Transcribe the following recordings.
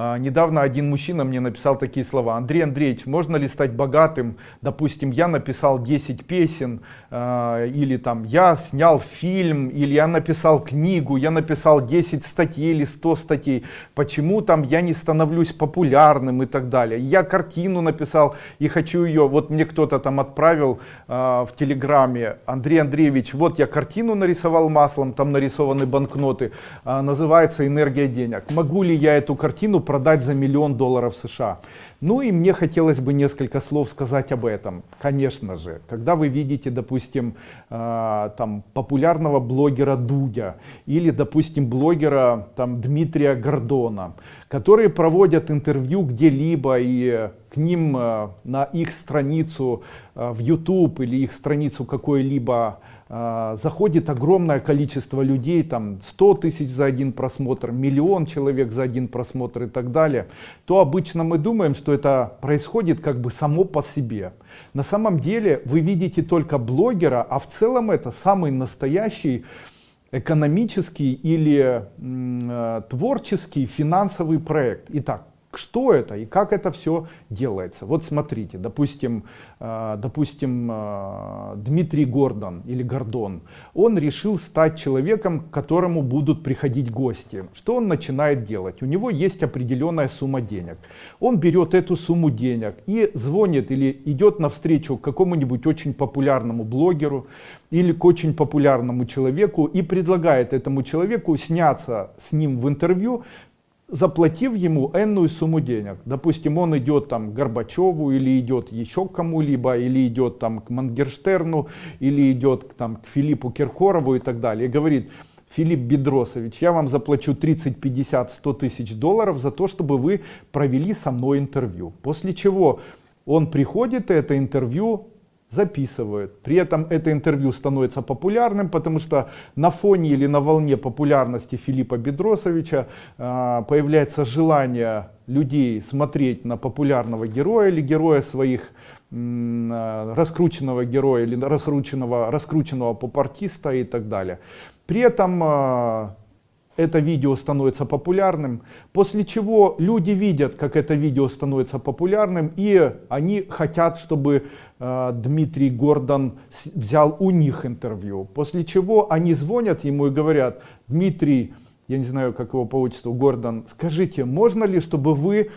А, недавно один мужчина мне написал такие слова. Андрей Андреевич, можно ли стать богатым? Допустим, я написал 10 песен, а, или там я снял фильм, или я написал книгу, я написал 10 статей или 100 статей. Почему там я не становлюсь популярным и так далее? Я картину написал и хочу ее, вот мне кто-то там отправил а, в телеграме, Андрей Андреевич, вот я картину нарисовал маслом, там нарисованы банкноты, называется «Энергия денег». Могу ли я эту картину продать за миллион долларов США? Ну и мне хотелось бы несколько слов сказать об этом. Конечно же, когда вы видите, допустим, э, там популярного блогера Дудя или, допустим, блогера там Дмитрия Гордона, которые проводят интервью где-либо и к ним э, на их страницу э, в YouTube или их страницу какой-либо заходит огромное количество людей, там 100 тысяч за один просмотр, миллион человек за один просмотр и так далее, то обычно мы думаем, что это происходит как бы само по себе. На самом деле вы видите только блогера, а в целом это самый настоящий экономический или э, творческий финансовый проект. Итак, что это и как это все делается. Вот смотрите, допустим, э, допустим э, Дмитрий Гордон или Гордон, он решил стать человеком, к которому будут приходить гости. Что он начинает делать? У него есть определенная сумма денег. Он берет эту сумму денег и звонит или идет навстречу какому-нибудь очень популярному блогеру или к очень популярному человеку и предлагает этому человеку сняться с ним в интервью, заплатив ему энную сумму денег. Допустим, он идет там к Горбачеву, или идет еще кому-либо, или идет там к Мангерштерну, или идет там к Филиппу Киркорову и так далее. И говорит, Филипп Бедросович, я вам заплачу 30, 50, 100 тысяч долларов за то, чтобы вы провели со мной интервью. После чего он приходит, и это интервью записывают. При этом это интервью становится популярным, потому что на фоне или на волне популярности Филиппа Бедросовича э, появляется желание людей смотреть на популярного героя или героя своих э, раскрученного героя или раскрученного, раскрученного попартиста и так далее. При этом э, это видео становится популярным, после чего люди видят, как это видео становится популярным, и они хотят, чтобы э, Дмитрий Гордон взял у них интервью. После чего они звонят ему и говорят, Дмитрий, я не знаю, как его по Гордон, скажите, можно ли, чтобы вы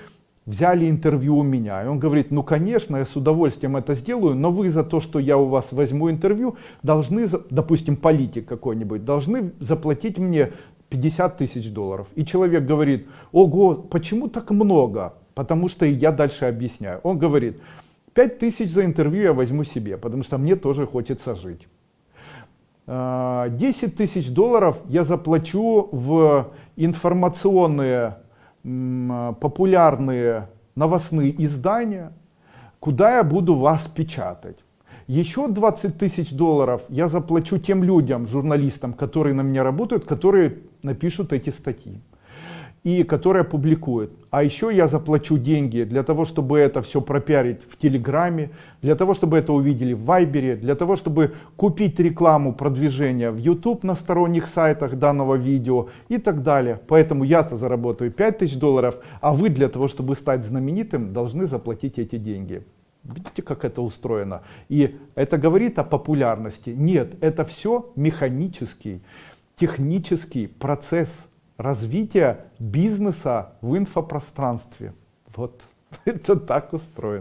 взяли интервью у меня. И он говорит, ну конечно, я с удовольствием это сделаю, но вы за то, что я у вас возьму интервью, должны, допустим, политик какой-нибудь, должны заплатить мне 50 тысяч долларов. И человек говорит, ого, почему так много? Потому что я дальше объясняю. Он говорит, 5 тысяч за интервью я возьму себе, потому что мне тоже хочется жить. 10 а, тысяч долларов я заплачу в информационные, популярные новостные издания, куда я буду вас печатать. Еще 20 тысяч долларов я заплачу тем людям, журналистам, которые на меня работают, которые напишут эти статьи и которые публикуют. А еще я заплачу деньги для того, чтобы это все пропиарить в Телеграме, для того, чтобы это увидели в Вайбере, для того, чтобы купить рекламу продвижения в YouTube на сторонних сайтах данного видео и так далее. Поэтому я-то заработаю 5000 долларов, а вы для того, чтобы стать знаменитым, должны заплатить эти деньги. Видите, как это устроено? И это говорит о популярности? Нет, это все механический, технический процесс развития бизнеса в инфопространстве. Вот это так устроено.